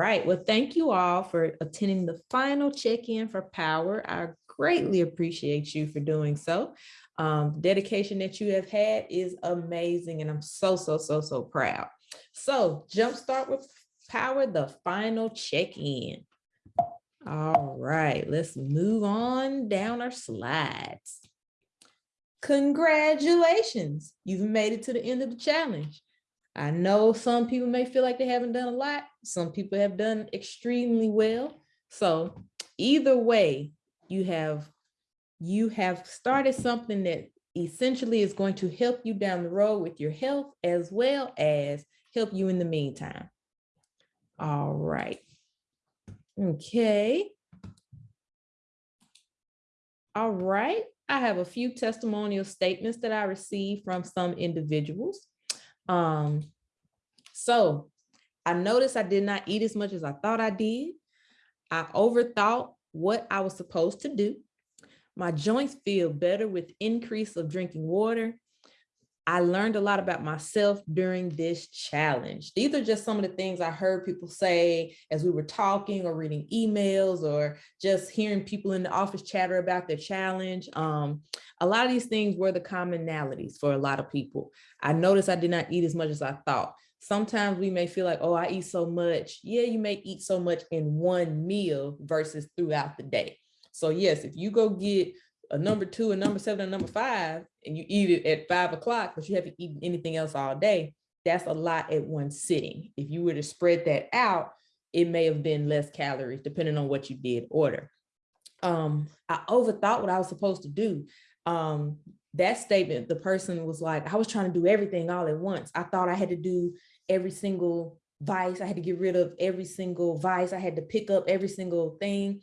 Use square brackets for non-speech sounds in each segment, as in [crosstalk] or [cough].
right. Well, thank you all for attending the final check-in for Power. I greatly appreciate you for doing so. Um, the dedication that you have had is amazing and I'm so, so, so, so proud. So jumpstart with Power, the final check-in. All right, let's move on down our slides. Congratulations, you've made it to the end of the challenge. I know some people may feel like they haven't done a lot. Some people have done extremely well. So either way, you have you have started something that essentially is going to help you down the road with your health as well as help you in the meantime. All right. Okay. All right. I have a few testimonial statements that I received from some individuals. Um, so I noticed I did not eat as much as I thought I did. I overthought what I was supposed to do. My joints feel better with increase of drinking water. I learned a lot about myself during this challenge. These are just some of the things I heard people say as we were talking or reading emails or just hearing people in the office chatter about their challenge. Um, a lot of these things were the commonalities for a lot of people. I noticed I did not eat as much as I thought. Sometimes we may feel like, oh, I eat so much. Yeah, you may eat so much in one meal versus throughout the day. So yes, if you go get a number two, a number seven, a number five, and you eat it at five o'clock, but you haven't eaten anything else all day, that's a lot at one sitting. If you were to spread that out, it may have been less calories depending on what you did order. Um, I overthought what I was supposed to do. Um, that statement, the person was like, I was trying to do everything all at once. I thought I had to do every single vice. I had to get rid of every single vice. I had to pick up every single thing.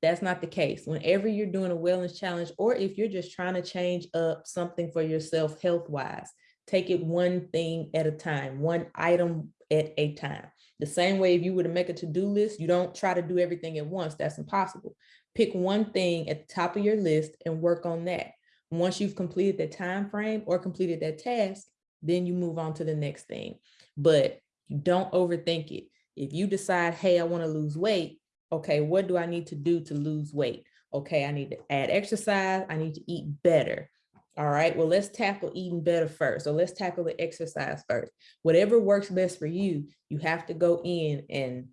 That's not the case. Whenever you're doing a wellness challenge, or if you're just trying to change up something for yourself health-wise, take it one thing at a time, one item at a time. The same way if you were to make a to-do list, you don't try to do everything at once. That's impossible. Pick one thing at the top of your list and work on that. Once you've completed that time frame or completed that task, then you move on to the next thing. But you don't overthink it. If you decide, hey, I want to lose weight, okay, what do I need to do to lose weight? Okay, I need to add exercise. I need to eat better. All right, well, let's tackle eating better first. So let's tackle the exercise first. Whatever works best for you, you have to go in and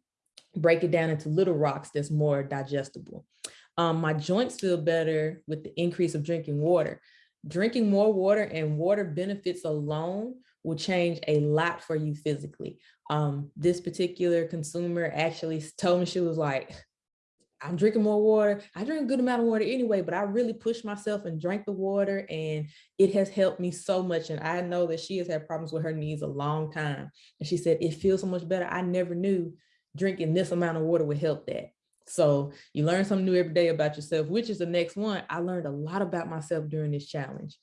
break it down into little rocks that's more digestible. Um, my joints feel better with the increase of drinking water. Drinking more water and water benefits alone will change a lot for you physically. Um, this particular consumer actually told me she was like, I'm drinking more water. I drink a good amount of water anyway, but I really pushed myself and drank the water and it has helped me so much. And I know that she has had problems with her knees a long time. And she said, it feels so much better. I never knew drinking this amount of water would help that. So you learn something new every day about yourself, which is the next one. I learned a lot about myself during this challenge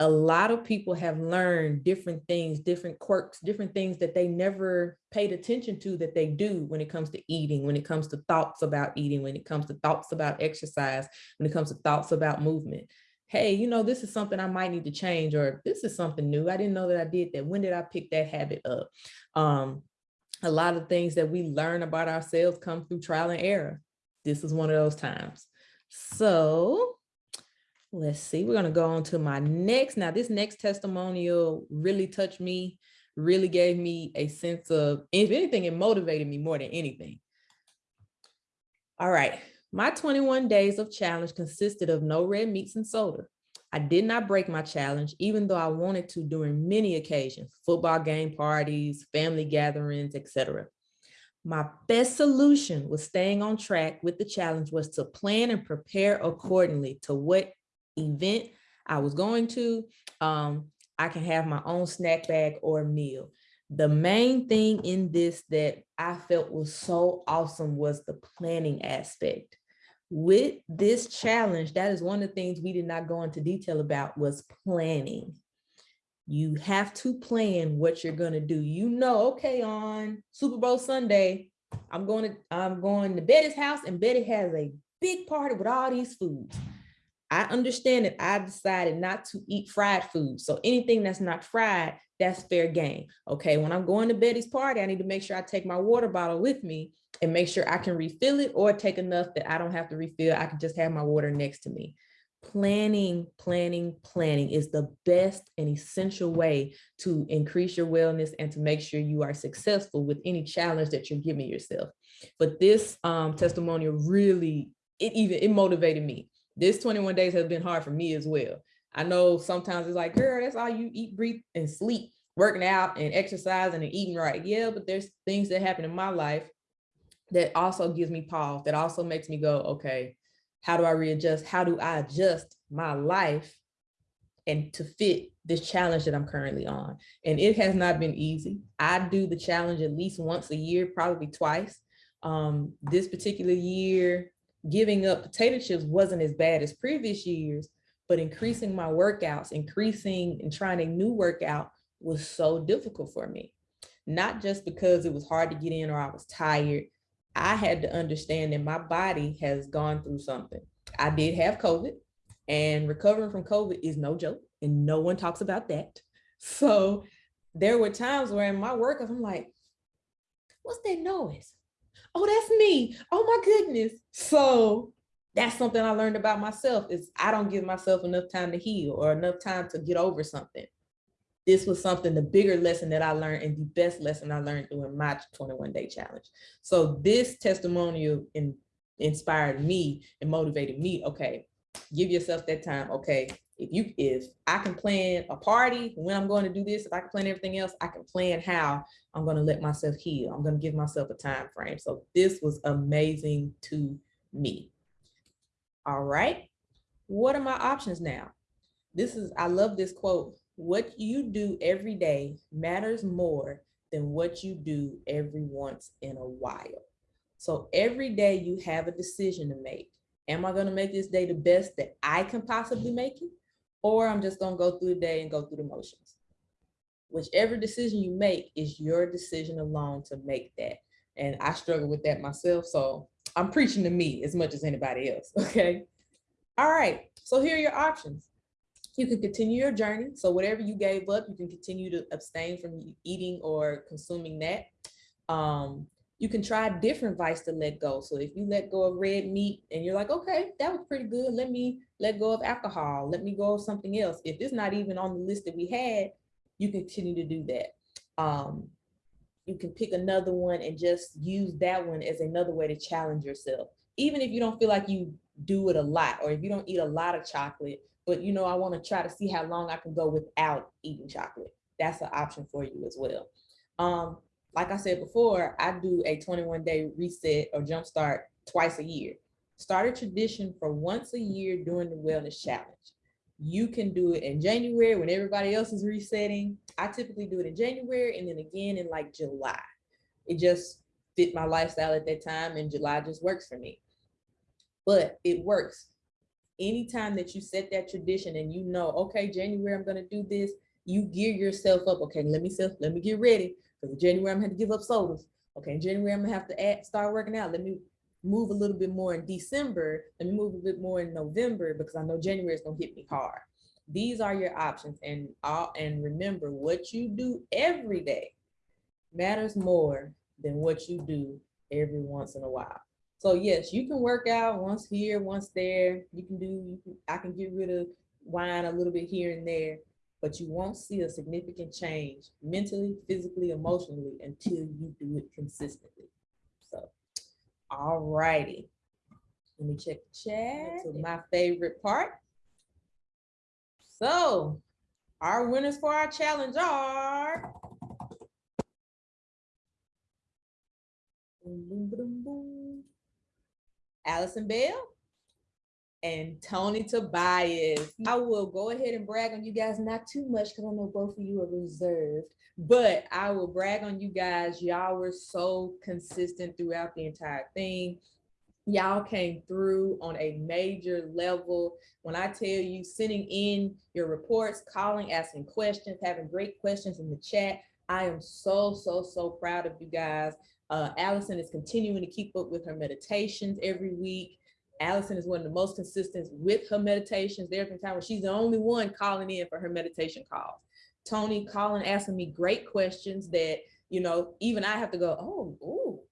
a lot of people have learned different things, different quirks, different things that they never paid attention to that they do when it comes to eating, when it comes to thoughts about eating, when it comes to thoughts about exercise, when it comes to thoughts about movement. Hey, you know, this is something I might need to change, or this is something new. I didn't know that I did that. When did I pick that habit up? Um, a lot of things that we learn about ourselves come through trial and error. This is one of those times. So let's see, we're going to go on to my next. Now, this next testimonial really touched me, really gave me a sense of, if anything, it motivated me more than anything. All right, my 21 days of challenge consisted of no red meats and soda. I did not break my challenge, even though I wanted to during many occasions, football game parties, family gatherings, etc. My best solution was staying on track with the challenge was to plan and prepare accordingly to what event I was going to, um, I can have my own snack bag or meal. The main thing in this that I felt was so awesome was the planning aspect. With this challenge, that is one of the things we did not go into detail about was planning. You have to plan what you're going to do. You know, okay, on Super Bowl Sunday, I'm going to I'm going to Betty's house and Betty has a big party with all these foods. I understand that I decided not to eat fried food. So anything that's not fried, that's fair game. Okay, when I'm going to Betty's party, I need to make sure I take my water bottle with me and make sure I can refill it or take enough that I don't have to refill. I can just have my water next to me. Planning, planning, planning is the best and essential way to increase your wellness and to make sure you are successful with any challenge that you're giving yourself. But this um, testimonial really, it even, it motivated me. This 21 days has been hard for me as well. I know sometimes it's like, girl, that's all you eat, breathe, and sleep, working out and exercising and eating right. Yeah, but there's things that happen in my life that also gives me pause, that also makes me go, okay, how do I readjust? How do I adjust my life and to fit this challenge that I'm currently on? And it has not been easy. I do the challenge at least once a year, probably twice. Um, this particular year, giving up potato chips wasn't as bad as previous years, but increasing my workouts, increasing and trying a new workout was so difficult for me. Not just because it was hard to get in or I was tired. I had to understand that my body has gone through something. I did have COVID and recovering from COVID is no joke and no one talks about that. So there were times where in my workouts, I'm like, what's that noise? Oh, that's me. Oh my goodness. So that's something I learned about myself is I don't give myself enough time to heal or enough time to get over something. This was something, the bigger lesson that I learned and the best lesson I learned doing my 21 day challenge. So this testimonial in, inspired me and motivated me. Okay, give yourself that time. Okay, if you if I can plan a party when I'm going to do this, if I can plan everything else, I can plan how I'm going to let myself heal. I'm going to give myself a time frame. So this was amazing to me. All right. What are my options now? This is, I love this quote. What you do every day matters more than what you do every once in a while. So every day you have a decision to make. Am I going to make this day the best that I can possibly make it? Or I'm just going to go through the day and go through the motions. Whichever decision you make is your decision alone to make that. And I struggle with that myself. So I'm preaching to me as much as anybody else, [laughs] okay? All right, so here are your options. You can continue your journey. So whatever you gave up, you can continue to abstain from eating or consuming that. Um, you can try different vice to let go. So if you let go of red meat and you're like, okay, that was pretty good. Let me let go of alcohol. Let me go of something else. If it's not even on the list that we had, you continue to do that. Um, you can pick another one and just use that one as another way to challenge yourself. Even if you don't feel like you do it a lot, or if you don't eat a lot of chocolate, but you know, I want to try to see how long I can go without eating chocolate. That's an option for you as well. Um, like I said before, I do a 21 day reset or jumpstart twice a year. Start a tradition for once a year during the wellness challenge. You can do it in January when everybody else is resetting. I typically do it in January and then again in like July. It just fit my lifestyle at that time and July just works for me. But it works. Anytime that you set that tradition and you know, okay, January, I'm gonna do this, you gear yourself up. Okay, let me self, let me get ready. Because in January, I'm gonna have to give up sodas. Okay, in January, I'm gonna have to add, start working out. Let me move a little bit more in December, let me move a bit more in November because I know January is gonna hit me hard. These are your options and all and remember what you do every day matters more than what you do every once in a while. So yes, you can work out once here, once there. You can do, you can, I can get rid of wine a little bit here and there, but you won't see a significant change mentally, physically, emotionally until you do it consistently. So, all righty. Let me check the chat. To my favorite part. So our winners for our challenge are. Allison Bell and Tony Tobias. I will go ahead and brag on you guys, not too much because I know both of you are reserved, but I will brag on you guys. Y'all were so consistent throughout the entire thing. Y'all came through on a major level. When I tell you sending in your reports, calling, asking questions, having great questions in the chat, I am so, so, so proud of you guys. Uh, Allison is continuing to keep up with her meditations every week. Allison is one of the most consistent with her meditations. There have been times when she's the only one calling in for her meditation calls. Tony calling, asking me great questions that, you know, even I have to go, oh, oh,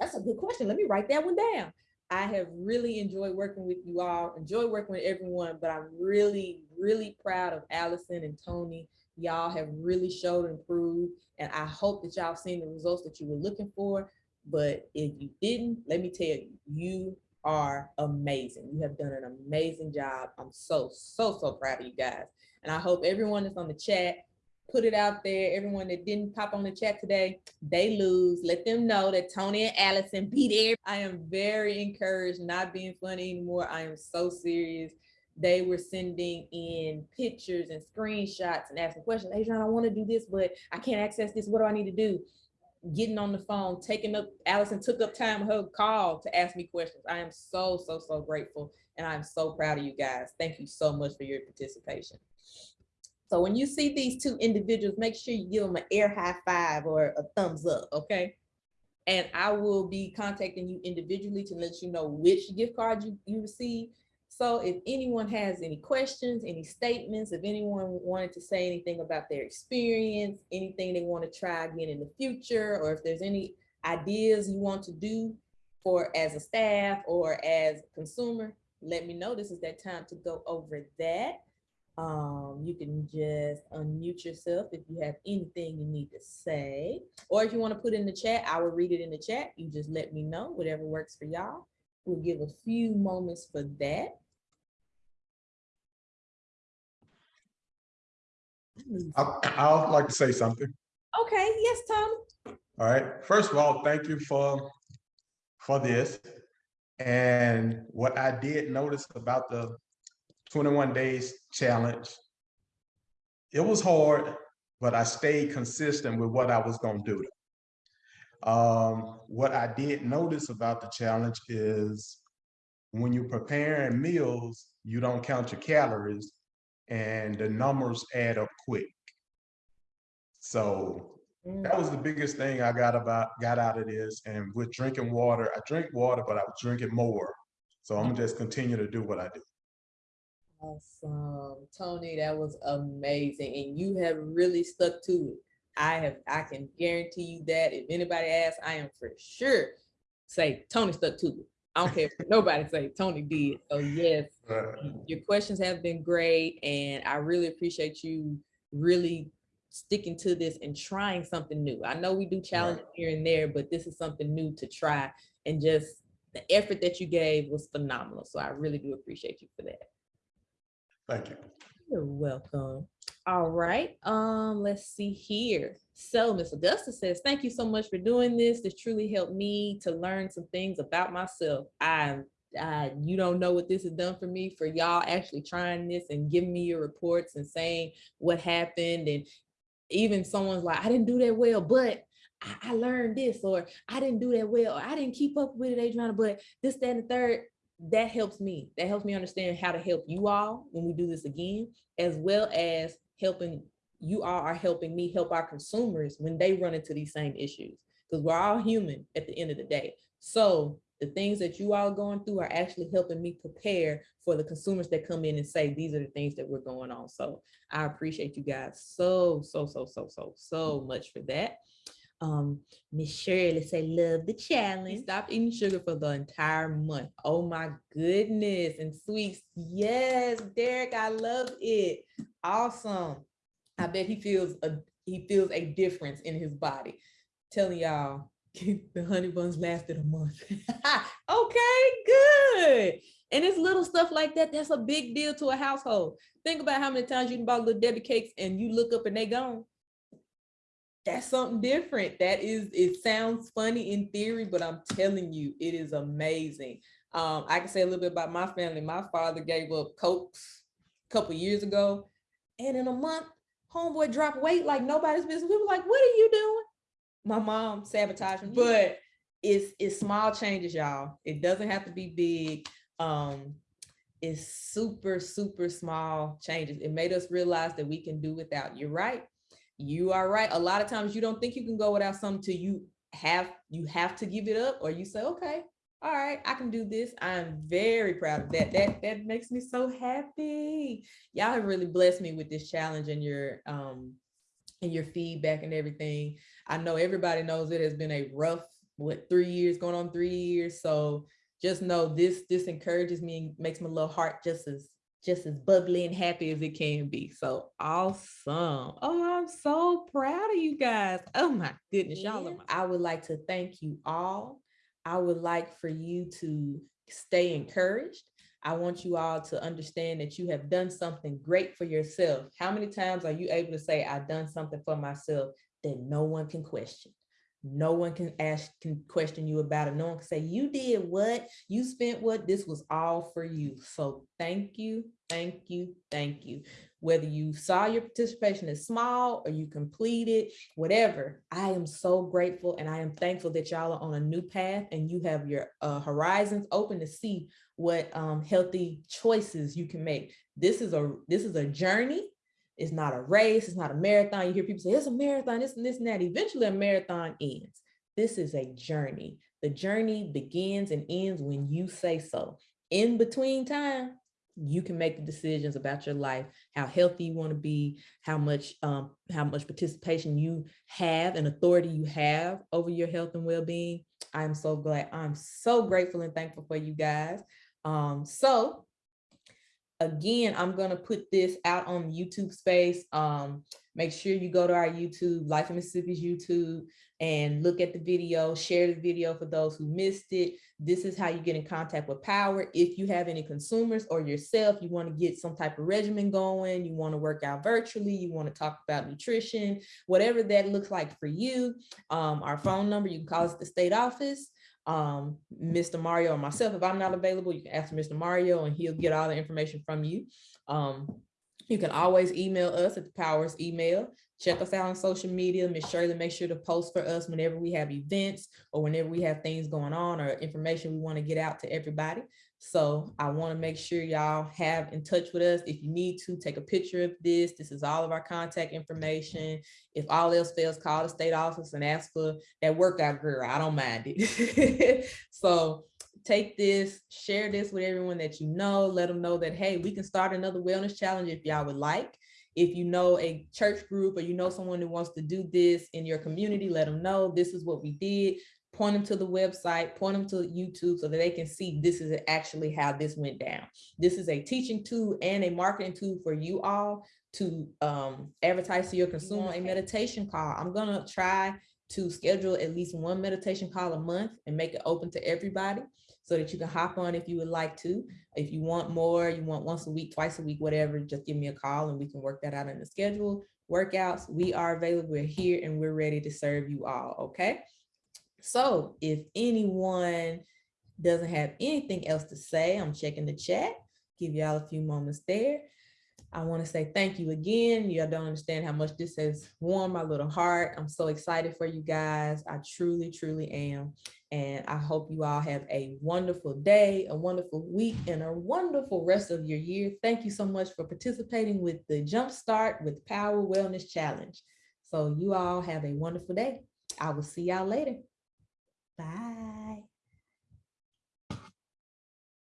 that's a good question. Let me write that one down. I have really enjoyed working with you all, enjoy working with everyone, but I'm really, really proud of Allison and Tony. Y'all have really showed and proved, and I hope that y'all seen the results that you were looking for. But if you didn't, let me tell you, you are amazing. You have done an amazing job. I'm so, so, so proud of you guys. And I hope everyone that's on the chat, put it out there. Everyone that didn't pop on the chat today, they lose. Let them know that Tony and Allison beat there. I am very encouraged, not being funny anymore. I am so serious. They were sending in pictures and screenshots and asking questions. Adrian, I want to do this, but I can't access this. What do I need to do? getting on the phone, taking up, Allison took up time her call to ask me questions. I am so, so, so grateful. And I'm so proud of you guys. Thank you so much for your participation. So when you see these two individuals, make sure you give them an air high five or a thumbs up, okay? And I will be contacting you individually to let you know which gift card you, you receive so if anyone has any questions, any statements, if anyone wanted to say anything about their experience, anything they want to try again in the future, or if there's any ideas you want to do for as a staff or as a consumer, let me know. This is that time to go over that. Um, you can just unmute yourself if you have anything you need to say, or if you want to put in the chat, I will read it in the chat. You just let me know, whatever works for y'all. We'll give a few moments for that. I, I'd like to say something. Okay, yes, Tom. All right. First of all, thank you for for this. And what I did notice about the 21 days challenge, it was hard, but I stayed consistent with what I was going to do. Um, what I did notice about the challenge is when you're preparing meals, you don't count your calories and the numbers add up quick. So that was the biggest thing I got about got out of this. And with drinking water, I drink water, but I was drinking more. So I'm gonna just continue to do what I do. Awesome. Tony, that was amazing. And you have really stuck to it. I have, I can guarantee you that if anybody asks, I am for sure say Tony stuck to it. I don't care if nobody say Tony did. So yes, your questions have been great. And I really appreciate you really sticking to this and trying something new. I know we do challenges right. here and there, but this is something new to try. And just the effort that you gave was phenomenal. So I really do appreciate you for that. Thank you. You're welcome. All right, um, let's see here. So Miss Augusta says, thank you so much for doing this. This truly helped me to learn some things about myself. I, I, you don't know what this has done for me, for y'all actually trying this and giving me your reports and saying what happened. And even someone's like, I didn't do that well, but I, I learned this, or I didn't do that well, or I didn't keep up with it, Adriana, but this, that, and the third, that helps me. That helps me understand how to help you all when we do this again, as well as helping you all are helping me help our consumers when they run into these same issues because we're all human at the end of the day. So the things that you all going through are actually helping me prepare for the consumers that come in and say, these are the things that we're going on. So I appreciate you guys so, so, so, so, so, so much for that. Um, Miss Shirley say, love the challenge. Stop eating sugar for the entire month. Oh my goodness. And sweets. Yes, Derek, I love it. Awesome. I bet he feels a he feels a difference in his body. Telling y'all, [laughs] the honey buns lasted a month. [laughs] okay, good. And it's little stuff like that. That's a big deal to a household. Think about how many times you can buy little Debbie cakes and you look up and they gone. That's something different. That is, it sounds funny in theory, but I'm telling you, it is amazing. Um, I can say a little bit about my family. My father gave up Cokes a couple years ago. And in a month, homeboy dropped weight like nobody's business. We were like, what are you doing? My mom sabotaged me, but it's it's small changes, y'all. It doesn't have to be big. Um, it's super, super small changes. It made us realize that we can do without. You're right. You are right. A lot of times you don't think you can go without something till you have you have to give it up or you say, okay, all right, I can do this. I'm very proud of that. That that makes me so happy. Y'all have really blessed me with this challenge and your um and your feedback and everything. I know everybody knows it has been a rough, what, three years, going on three years. So just know this, this encourages me and makes my little heart just as, just as bubbly and happy as it can be. So awesome. Oh, I'm so proud of you guys. Oh my goodness, y'all. I would like to thank you all. I would like for you to stay encouraged. I want you all to understand that you have done something great for yourself. How many times are you able to say, I've done something for myself that no one can question? No one can ask, can question you about it. No one can say, you did what? You spent what? This was all for you. So thank you, thank you, thank you. Whether you saw your participation as small or you completed, whatever, I am so grateful and I am thankful that y'all are on a new path and you have your uh, horizons open to see what um, healthy choices you can make. This is a this is a journey. It's not a race. It's not a marathon. You hear people say it's a marathon. This and this and that. Eventually, a marathon ends. This is a journey. The journey begins and ends when you say so. In between time, you can make the decisions about your life, how healthy you want to be, how much um, how much participation you have and authority you have over your health and well-being. I'm so glad. I'm so grateful and thankful for you guys. Um, so again, I'm gonna put this out on YouTube space. Um, make sure you go to our YouTube, Life in Mississippi's YouTube, and look at the video, share the video for those who missed it. This is how you get in contact with Power. If you have any consumers or yourself, you wanna get some type of regimen going, you wanna work out virtually, you wanna talk about nutrition, whatever that looks like for you. Um, our phone number, you can call us at the state office um, Mr. Mario or myself. If I'm not available, you can ask Mr. Mario and he'll get all the information from you. Um, you can always email us at the Powers email. Check us out on social media. Miss Shirley, make sure to post for us whenever we have events or whenever we have things going on or information we want to get out to everybody. So I want to make sure y'all have in touch with us. If you need to take a picture of this, this is all of our contact information. If all else fails, call the state office and ask for that workout girl. I don't mind it. [laughs] so take this, share this with everyone that you know, let them know that, hey, we can start another wellness challenge if y'all would like. If you know a church group or you know someone who wants to do this in your community, let them know this is what we did point them to the website, point them to YouTube so that they can see this is actually how this went down. This is a teaching tool and a marketing tool for you all to um, advertise to your consumer a meditation call. I'm gonna try to schedule at least one meditation call a month and make it open to everybody so that you can hop on if you would like to. If you want more, you want once a week, twice a week, whatever, just give me a call and we can work that out in the schedule. Workouts, we are available, we're here and we're ready to serve you all, okay? So if anyone doesn't have anything else to say, I'm checking the chat, give y'all a few moments there. I want to say thank you again. Y'all don't understand how much this has warmed my little heart. I'm so excited for you guys. I truly, truly am. And I hope you all have a wonderful day, a wonderful week, and a wonderful rest of your year. Thank you so much for participating with the Jumpstart with Power Wellness Challenge. So you all have a wonderful day. I will see y'all later. Bye.